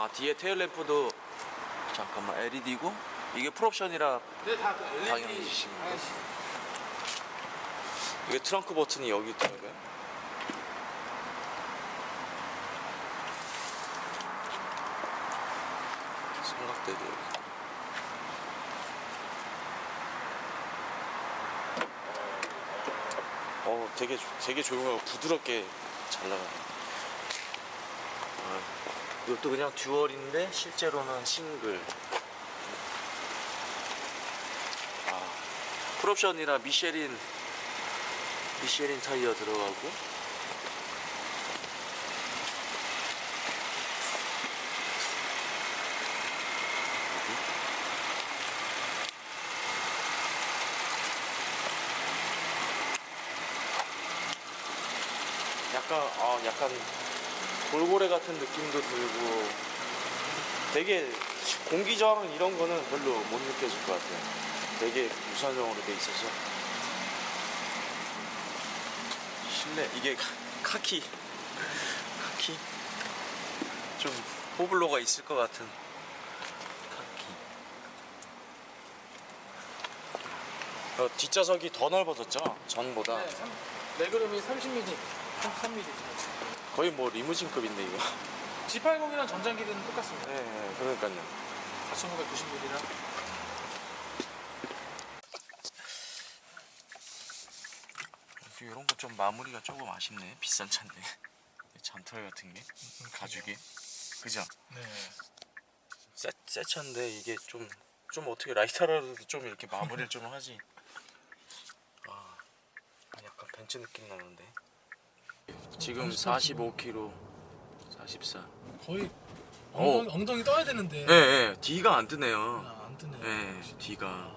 아 뒤에 테일 램프도 잠깐만 LED고 이게 풀옵션이라 당연히 주십니다. 하나씩. 이게 트렁크 버튼이 여기 있더라고요. 삼각대도 여기. 어, 되게 조- 되게 조용하고 부드럽게 잘 나가네. 아, 이것도 그냥 듀얼인데 실제로는 싱글. 아, 풀옵션이라 미쉐린 미쉐린 타이어 들어가고 약간 아 약간 돌고래 같은 느낌도 들고 되게 공기 저항 이런 거는 별로 못 느껴질 것 같아요. 되게 무선형으로 돼 있어서. 실내 이게 카- 카키. 카키? 좀 호블로가 있을 것 같은 카키. 어, 뒷좌석이 더 넓어졌죠? 전보다. 네, 삼- 레그룸이 30mm, 33mm. 거의 뭐 리무진급인데 이거. G80이랑 전장 길이는 똑같습니다. 네, 네 그러니까요. 4990mm랑. 이런 거 좀 마무리가 조금 아쉽네. 비싼 차인데. 잔털 같은 게. 가죽이. 그죠? 네. 새, 새 차인데 이게 좀, 좀 어떻게 라이터라도 좀 이렇게 마무리를 좀 하지? 아 약간 벤츠 느낌 나는데 지금 45km 44 거의 어. 엉덩이, 엉덩이 떠야 되는데. 예, 예, D가 안 뜨네요 아, 안 뜨네. 예, D가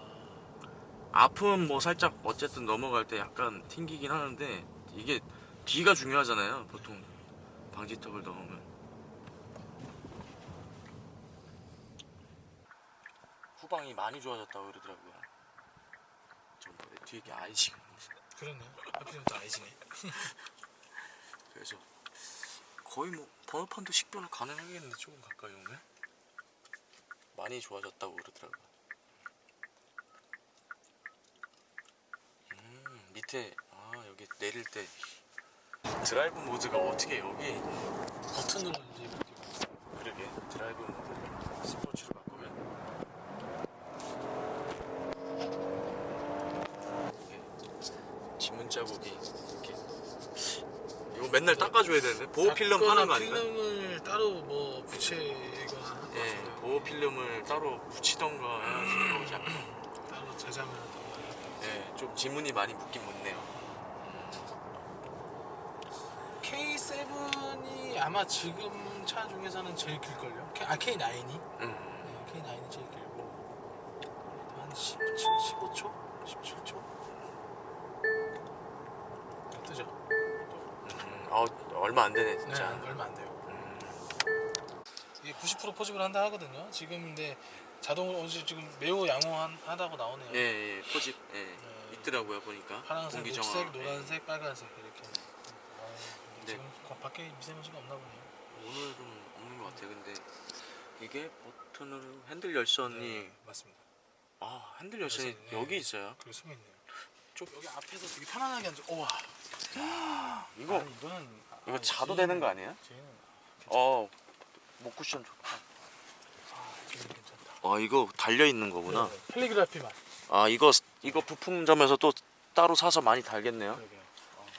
앞은 뭐 살짝 어쨌든 넘어갈 때 약간 튕기긴 하는데 이게 D가 중요하잖아요 보통 방지턱을 넣으면 후방이 많이 좋아졌다고 그러더라고요 전번에 뒤에 게 아이지가 그러네. 하필이면 또 아이지네. 그래서 거의 뭐 번호판도 식별 가능하겠는데 조금 가까이 오면 많이 좋아졌다고 그러더라고요. 음 밑에 아 여기 내릴 때 드라이브 모드가 어떻게 여기 이제 이렇게. 그러게 드라이브 모드를 스포츠로 바꾸면 이게 지문 자국이 맨날 닦아줘야 되는데 보호 필름 파는 거 아닌가요? 필름을 따로 뭐 붙이거나 예. 보호 필름을 따로 붙이던가 해야지 약간 따로 제자면 더. 예, 좀 지문이 많이 묻긴 묻네요. K7이 아마 지금 차 중에서는 제일 길걸요? K, 아 K9이? 음, 네, K9이 제일 길고 한 17, 15초? 17초? 뜨죠? 음, 어, 얼마 안 되네 네, 진짜. 얼마 안 돼요 음, 이게 90% 포집을 한다 하거든요 지금 근데 자동으로 어제 지금 매우 양호하다고 나오네요 예, 예, 포집 예, 네. 있더라고요 보니까. 파란색, 공기 녹색, 정화. 노란색, 빨간색 이렇게 아, 네. 지금 거- 밖에 미세먼지가 없나 보네요 예, 오늘은 없는 것 같아요. 근데 이게 버튼으로 핸들 열선이 네, 맞습니다 아 핸들 열선이 네. 여기 있어요. 그리고 숨어 있네요 좀 여기 앞에서 되게 편안하게 앉아 우와 이거 아니, 이거는 이거 아, 자도 되는 거 아니에요? 쟤는 어, 목 쿠션 좋다. 아아 이거 달려 있는 거구나. 네, 펠리그라피만 아 이거 이거 부품점에서 또 따로 사서 많이 달겠네요. 그러게요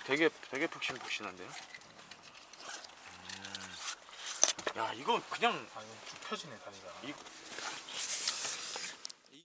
되게 되게 푹신푹신한데요. 음. 야 이거 그냥 아 이건 쭉 펴지네 다리가 이-